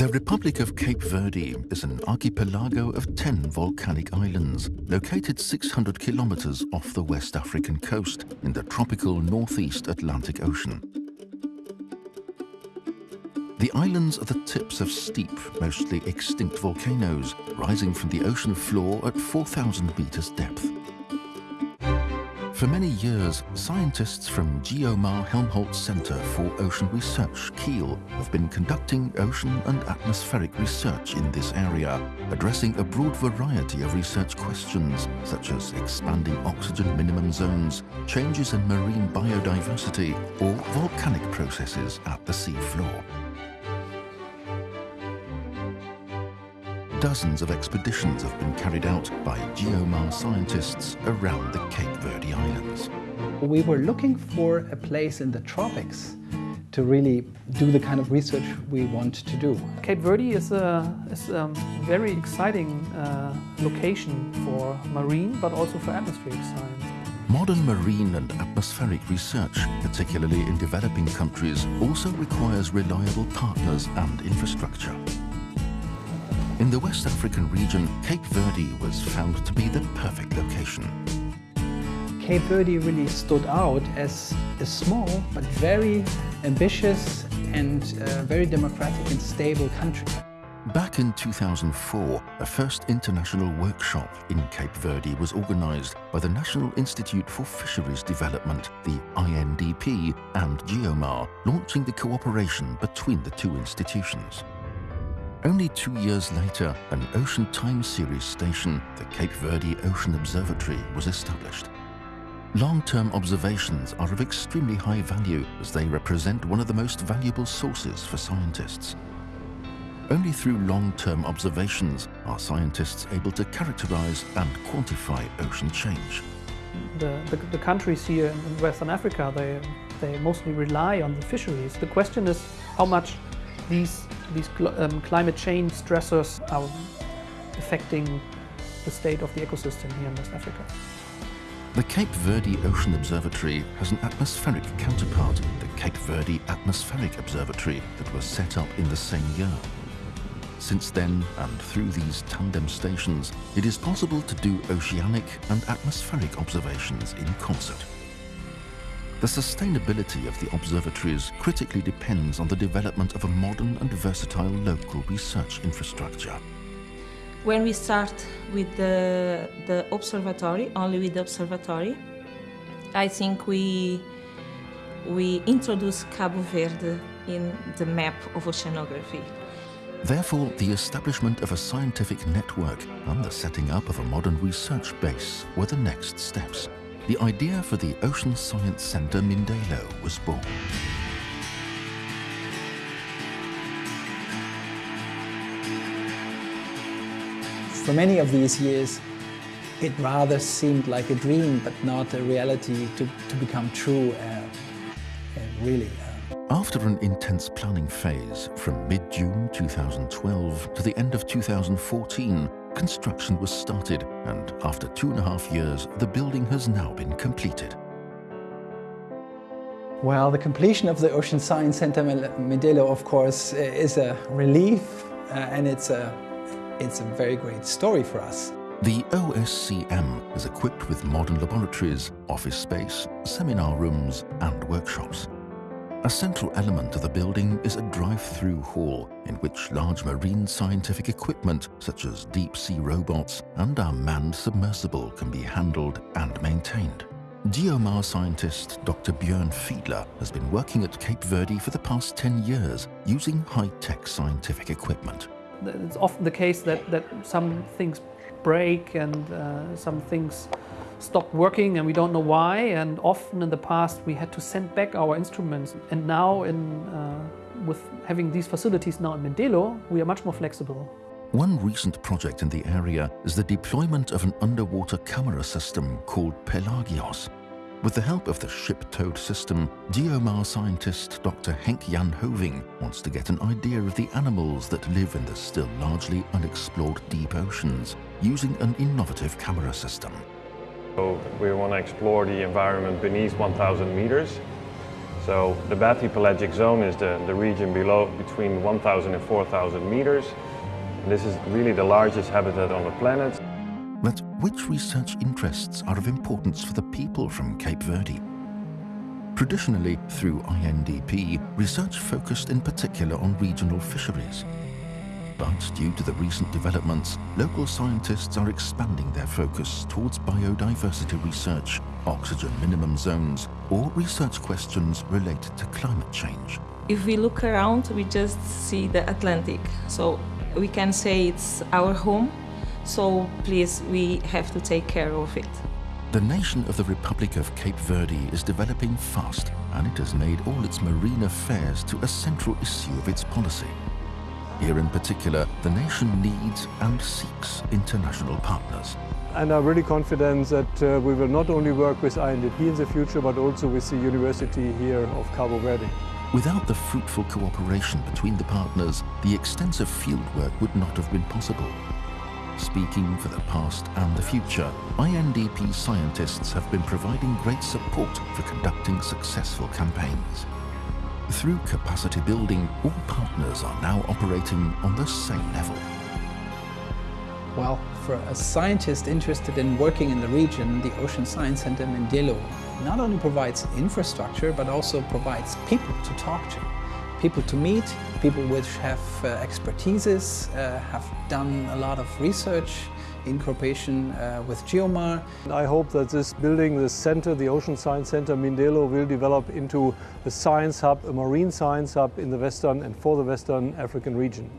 The Republic of Cape Verde is an archipelago of 10 volcanic islands located 600 kilometers off the West African coast in the tropical northeast Atlantic Ocean. The islands are the tips of steep, mostly extinct volcanoes rising from the ocean floor at 4,000 meters depth. For many years, scientists from Geomar Helmholtz Center for Ocean Research, Kiel, have been conducting ocean and atmospheric research in this area, addressing a broad variety of research questions, such as expanding oxygen minimum zones, changes in marine biodiversity, or volcanic processes at the sea Dozens of expeditions have been carried out by Geomar scientists around the Cape Verde Islands. We were looking for a place in the tropics to really do the kind of research we want to do. Cape Verde is a, is a very exciting uh, location for marine but also for atmospheric science. Modern marine and atmospheric research, particularly in developing countries, also requires reliable partners and infrastructure. In the West African region, Cape Verde was found to be the perfect location. Cape Verde really stood out as a small but very ambitious and uh, very democratic and stable country. Back in 2004, a first international workshop in Cape Verde was organized by the National Institute for Fisheries Development, the INDP, and Geomar, launching the cooperation between the two institutions. Only two years later, an Ocean Time Series station, the Cape Verde Ocean Observatory, was established. Long-term observations are of extremely high value as they represent one of the most valuable sources for scientists. Only through long-term observations are scientists able to characterize and quantify ocean change. The, the, the countries here in Western Africa, they, they mostly rely on the fisheries. The question is how much these, these cl um, climate change stressors are affecting the state of the ecosystem here in West Africa. The Cape Verde Ocean Observatory has an atmospheric counterpart, the Cape Verde Atmospheric Observatory, that was set up in the same year. Since then, and through these tandem stations, it is possible to do oceanic and atmospheric observations in concert. The sustainability of the observatories critically depends on the development of a modern and versatile local research infrastructure. When we start with the, the observatory, only with the observatory, I think we, we introduce Cabo Verde in the map of oceanography. Therefore, the establishment of a scientific network and the setting up of a modern research base were the next steps the idea for the Ocean Science Centre Mindelo was born. For many of these years, it rather seemed like a dream, but not a reality to, to become true, uh, really. Uh. After an intense planning phase from mid-June 2012 to the end of 2014, construction was started and after two and a half years, the building has now been completed. Well, the completion of the Ocean Science Center Mindelo, of course, is a relief uh, and it's a, it's a very great story for us. The OSCM is equipped with modern laboratories, office space, seminar rooms and workshops. A central element of the building is a drive-through hall in which large marine scientific equipment such as deep-sea robots and our manned submersible can be handled and maintained. Geomar scientist Dr. Björn Fiedler has been working at Cape Verde for the past 10 years using high-tech scientific equipment. It's often the case that, that some things break and uh, some things stopped working and we don't know why and often in the past we had to send back our instruments and now in, uh, with having these facilities now in Mindelo we are much more flexible. One recent project in the area is the deployment of an underwater camera system called Pelagios. With the help of the ship-towed system, Geomar scientist Dr. Henk Jan Hoving wants to get an idea of the animals that live in the still largely unexplored deep oceans using an innovative camera system. We want to explore the environment beneath 1,000 meters So the bathypelagic zone is the, the region below between 1,000 and 4,000 meters. This is really the largest habitat on the planet. But which research interests are of importance for the people from Cape Verde? Traditionally, through INDP, research focused in particular on regional fisheries. But due to the recent developments, local scientists are expanding their focus towards biodiversity research, oxygen minimum zones, or research questions related to climate change. If we look around, we just see the Atlantic. So we can say it's our home. So please, we have to take care of it. The nation of the Republic of Cape Verde is developing fast and it has made all its marine affairs to a central issue of its policy. Here in particular, the nation needs and seeks international partners. And I'm really confident that uh, we will not only work with INDP in the future, but also with the university here of Cabo Verde. Without the fruitful cooperation between the partners, the extensive fieldwork would not have been possible. Speaking for the past and the future, INDP scientists have been providing great support for conducting successful campaigns. Through capacity building, all partners are now operating on the same level. Well, for a scientist interested in working in the region, the Ocean Science Center Mindelo not only provides infrastructure, but also provides people to talk to people to meet, people which have uh, expertises, uh, have done a lot of research in cooperation uh, with Geomar. I hope that this building, this center, the Ocean Science Center Mindelo will develop into a science hub, a marine science hub in the Western and for the Western African region.